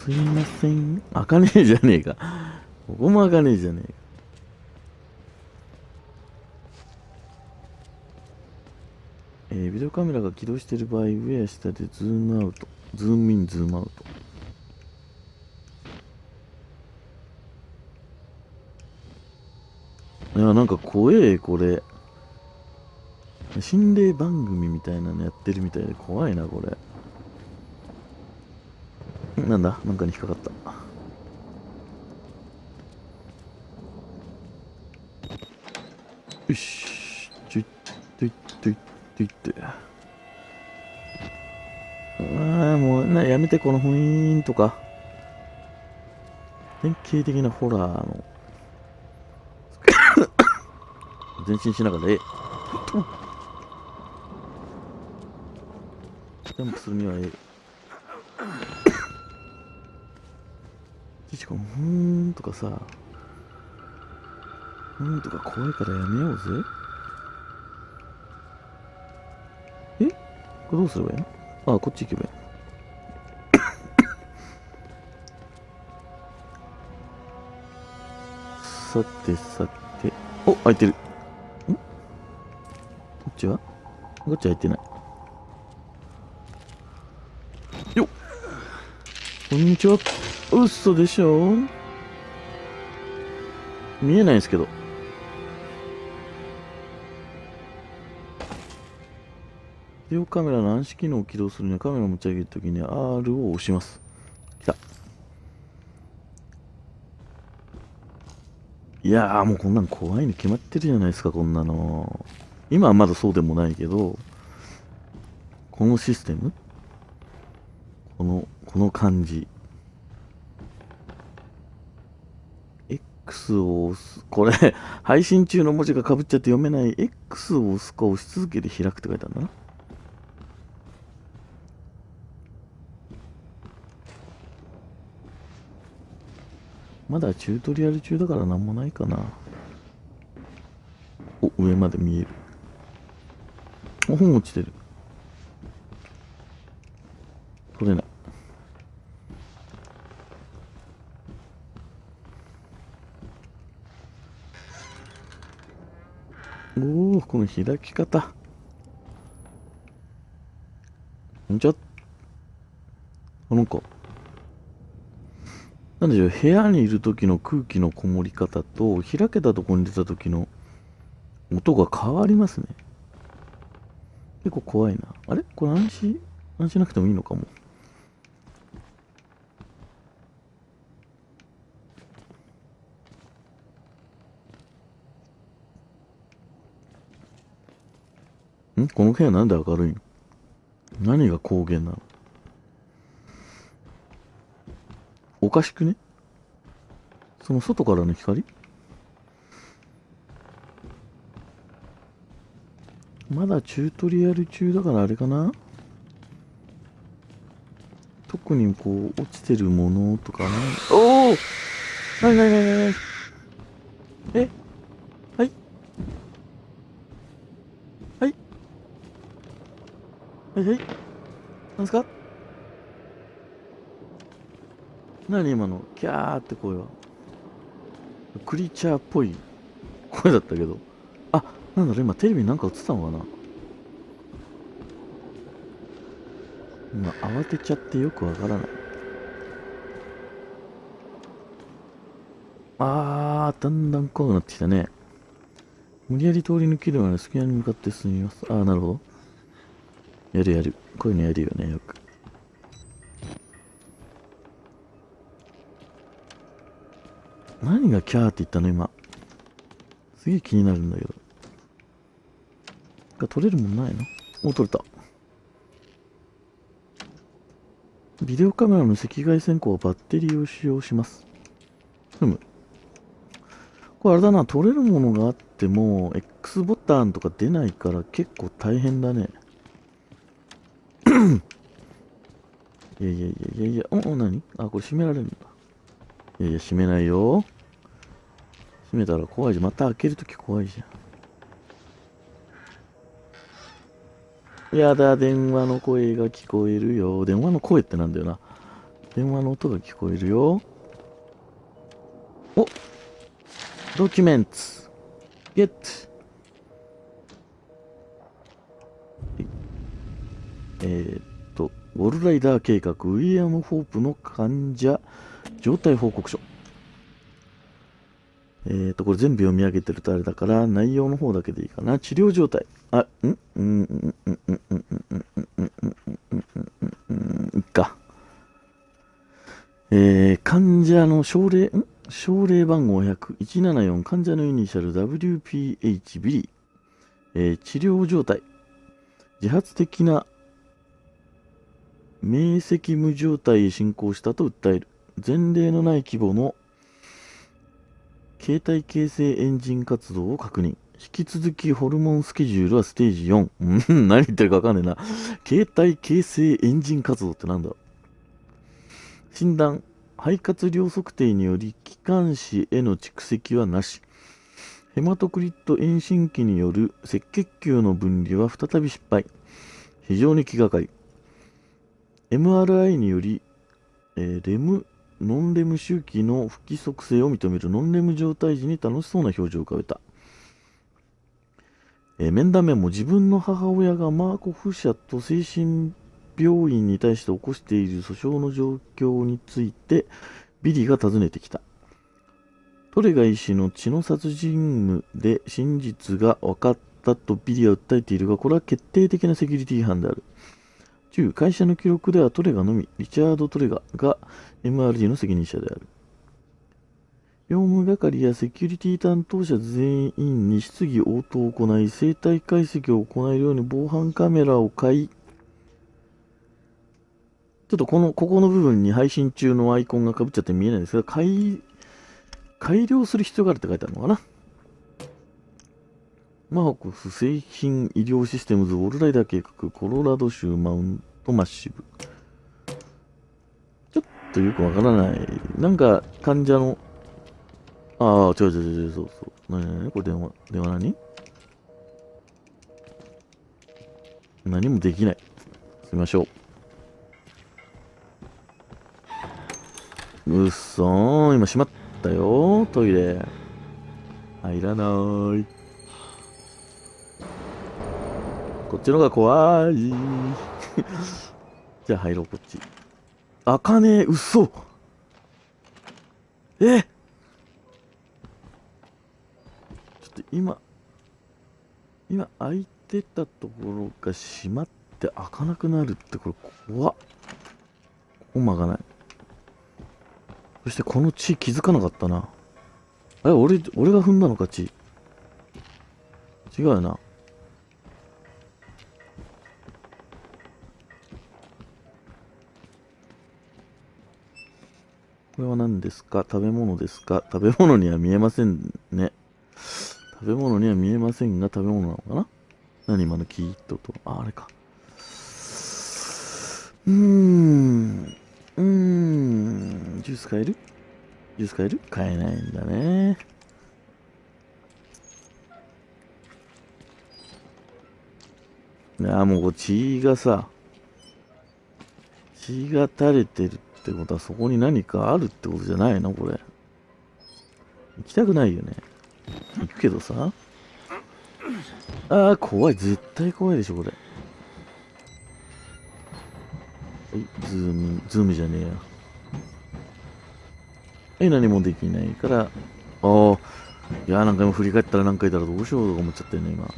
すいません。開かねえじゃねえか。ここも開かねえじゃねえか。えー、ビデオカメラが起動している場合、上や下でズームアウト。ズームイン、ズームアウト。いや、なんか怖え、これ。心霊番組みたいなのやってるみたいで怖いな、これ。なんだなんかに引っかかった。よし。ちょい、とい、とい、といって。ああ、もう、な、やめて、この雰囲気とか。典型的なホラーの。前進しながら、え、ジャンプするにはええ。しかも、ふーんとかさ、ふーんとか怖いからやめようぜ。え？これどうすればいいの？あ、こっち行けばいい。さてさて、お、開いてる。ん？こっちは？こっち開いてない。よっこんにちは。嘘でしょ？見えないんですけど。ビデオカメラの暗視機能を起動するにはカメラを持ち上げるときに R を押します。来た。いやーもうこんなん怖いに決まってるじゃないですか、こんなの。今はまだそうでもないけど、このシステム？この、この感じ。X を押す。これ、配信中の文字がかぶっちゃって読めない。X を押すか押し続けて開くって書いてあるな。まだチュートリアル中だからなんもないかな。お、上まで見える。お、本落ちてる。取れない。おおこの開き方。ん？じゃあ、なんか、なんでしょう、部屋にいる時の空気のこもり方と、開けたとこに出た時の音が変わりますね。結構怖いな。あれ？これ安心、安心なくてもいいのかも。ん？この部屋なんで明るいの？何が光源なの？おかしくね？その外からの光？まだチュートリアル中だからあれかな？特にこう落ちてるものとかね。おおなになになになにえはいはいはいはいなんすか？何今の？キャーって声は？クリーチャーっぽい声だったけど。あなんだろう今テレビなんか映ったのかな？今慌てちゃってよくわからない。あーだんだん怖くなってきたね。無理やり通り抜けるまで隙間に向かって進みます。ああなるほど。やるやる。こういうのやるよねよく。何がキャーって言ったの今？すげえ気になるんだけど。が取れるもんないの？お取れた。ビデオカメラの赤外線光はバッテリーを使用します。ふむこれあれだな取れるものがあっても X ボタンとか出ないから結構大変だね。いやいやいやいやいやおお何？あこれ閉められるんだいやいや、閉めないよ。閉めたら怖いじゃん。また開けるとき怖いじゃん。やだ、電話の声が聞こえるよ。電話の声ってなんだよな。電話の音が聞こえるよ。おドキュメントゲットライダー計画、ウィリアム・ホープの患者状態報告書。えー、っと、これ全部読み上げてるとあれだから、内容の方だけでいいかな。治療状態。あ、ん？うんうんうんうんうんうんうんうんうんうんうんうんうんいっか。えー、患者の症例、ん症例番号100、174、患者のイニシャル WPH ビリー。えー、治療状態。自発的な明晰夢状態へ進行したと訴える。前例のない規模の形態形成エンジン活動を確認。引き続きホルモンスケジュールはステージ4。うん、何言ってるかわかんねえな。携帯形成エンジン活動ってなんだ？診断。肺活量測定により気管支への蓄積はなし。ヘマトクリット遠心機による赤血球の分離は再び失敗。非常に気がかり。MRI により、えー、レム、ノンレム周期の不規則性を認めるノンレム状態時に楽しそうな表情を浮かべた。えー、面談メモ自分の母親がマーコフ社と精神病院に対して起こしている訴訟の状況についてビリーが尋ねてきた。トレガ医師の血の殺人務で真実が分かったとビリーは訴えているが、これは決定的なセキュリティ違反である。10、会社の記録ではトレガのみ、リチャード・トレガが MRG の責任者である。業務係やセキュリティ担当者全員に質疑応答を行い、生体解析を行えるように防犯カメラを買い、ちょっとこの、ここの部分に配信中のアイコンが被っちゃって見えないんですが、改、改良する必要があるって書いてあるのかなマーコス製品医療システムズウォルライダー計画コロラド州マウントマッシブ。ちょっとよくわからない。なんか患者の、ああ、違う違う違う、そうそう。なになにこれ電話、電話何？何もできない。すみましょう。うっそー、今閉まったよ、トイレ。入らない。こっちのが怖い。じゃあ入ろう、こっち。あかねえ、嘘え？ちょっと今、今開いてたところが閉まって開かなくなるってこれ怖っ。ここ曲がない。そしてこの血気づかなかったな。え、俺、俺が踏んだのか、血。違うよな。これは何ですか？食べ物ですか？食べ物には見えませんね。食べ物には見えませんが、食べ物なのかな？何今のキーッとと。あ、あれか。うーん。うーん。ジュース買える？ジュース買える？買えないんだね。いや、もう血がさ、血が垂れてるってことはそこに何かあるってことじゃないの？これ。行きたくないよね。行くけどさ。ああ、怖い。絶対怖いでしょ、これ。はい、ズーム、ズームじゃねえや。はい、何もできないから、ああ、いや、何回も振り返ったら何回だろうどうしようとか思っちゃったよね、今。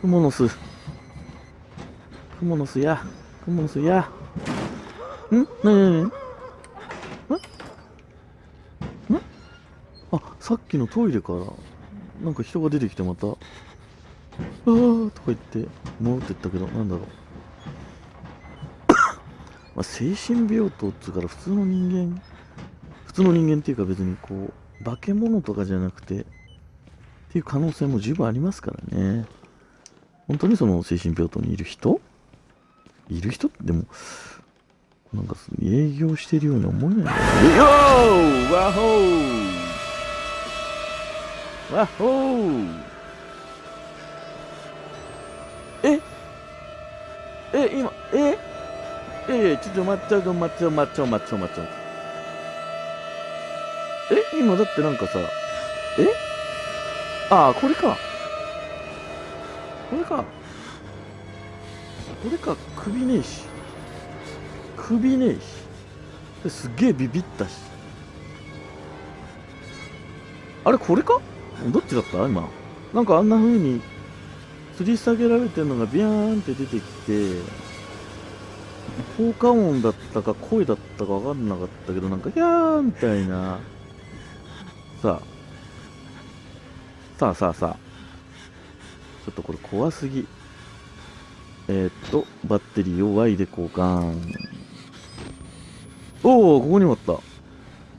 クモの巣。クモの巣や。クモの巣や。ん？なになにん？ん？あ、さっきのトイレから、なんか人が出てきてまた、あーとか言って戻ってったけど、なんだろう。まあ、精神病棟っつうから普通の人間、普通の人間っていうか別にこう、化け物とかじゃなくて、っていう可能性も十分ありますからね。本当にその精神病棟にいる人？いる人？でも、なんか営業してるように思えないんだよね。よーワホーワホーえ？え、今、え？いやいや、ちょっと待っちゃう、待っちゃう、待っちゃう、待っちゃう、待っちゃう。え？今だってなんかさ、え？ああ、これか。これか。これか、首ねえし。首ねえし。すげえビビったし。あれ、これか？どっちだった？今。なんかあんな風に、吊り下げられてるのがビャーンって出てきて、効果音だったか声だったか分かんなかったけど、なんか、ギャーみたいな。さあ。さあさあさあ。ちょっとこれ怖すぎ。えー、っと、バッテリーを Y で交換。おお、ここにもあった。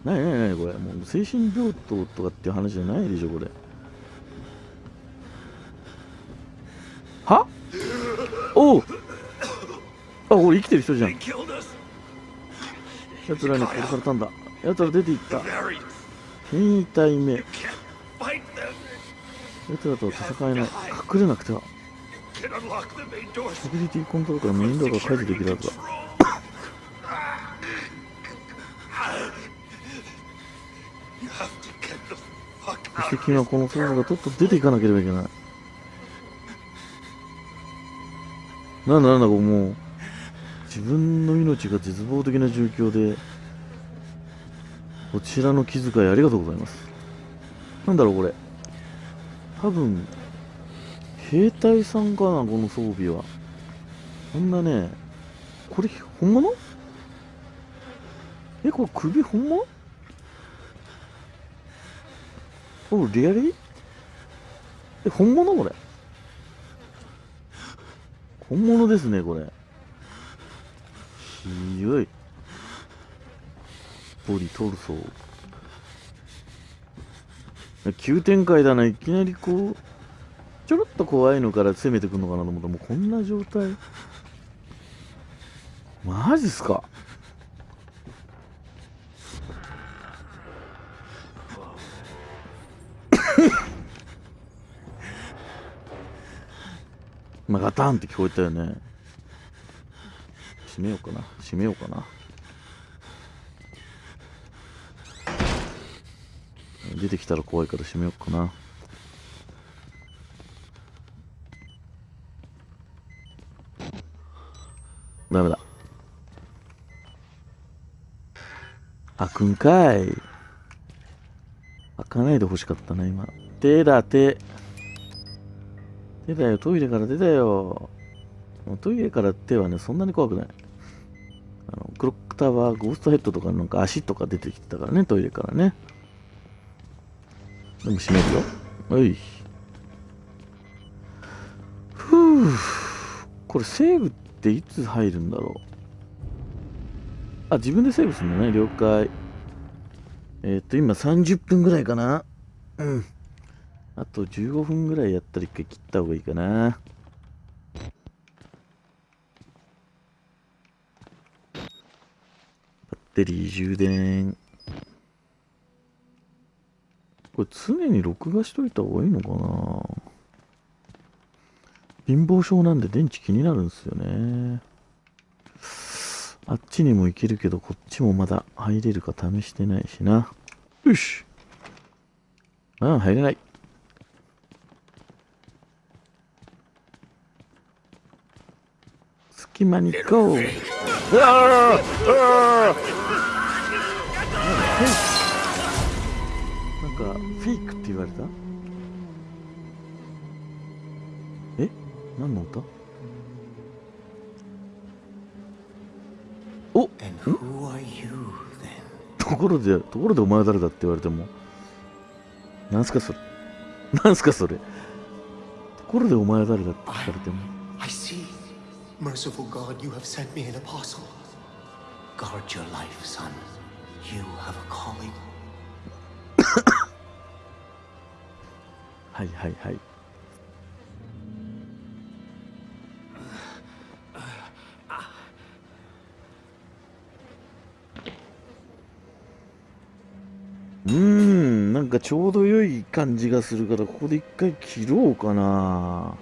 なになになにこれ。もう精神病棟とかっていう話じゃないでしょ、これ。は？おおあ、俺生きてる人じゃん。奴らに殺されたんだ。奴ら出て行った。変異体目。奴らとは戦えない。隠れなくては。セキュリティコントロールからメインドアが解除できるはずだ。そして君はこの操作がとっと出ていかなければいけない。なんだなんだこうもう自分の命が絶望的な状況でこちらの気遣いありがとうございます。なんだろうこれ。多分兵隊さんかなこの装備は。こんなねこれ本物？えこれ首本物？おリアリえ本物これ？本物ですね、これ。広い。ボディ、トルソー。急展開だな、いきなりこう、ちょろっと怖いのから攻めてくるのかなと思ったら、もうこんな状態。マジっすか？まあ、ガタンって聞こえたよね。閉めようかな。閉めようかな。出てきたら怖いから閉めようかな。ダメだ。開くんかい。開かないで欲しかったな、今。手だ、手。出たよ、トイレから出たよ。トイレから手はね、そんなに怖くない。あのクロックタワー、ゴーストヘッドとかなんか足とか出てきてたからね、トイレからね。でも閉めるよ。おい。ふぅ。これセーブっていつ入るんだろう。あ、自分でセーブするんだね、了解。えっ、と、今30分ぐらいかな。うん。あと15分ぐらいやったら一回切った方がいいかな。バッテリー充電。これ常に録画しといた方がいいのかな貧乏症なんで電池気になるんですよね。あっちにも行けるけど、こっちもまだ入れるか試してないしな。よし。ああ、入れない。隙間にゴーなんかフェイクって言われた？え？何の歌お？ところでところでお前は誰だって言われても？なんすかそれ？なんすかそれ？ところでお前は誰だって聞かれても？Merciful God, you have sent me an apostle. Guard your life, son. You have a calling. はいはいはい。うーん、なんかちょうど良い感じがするから、ここで一回切ろうかな。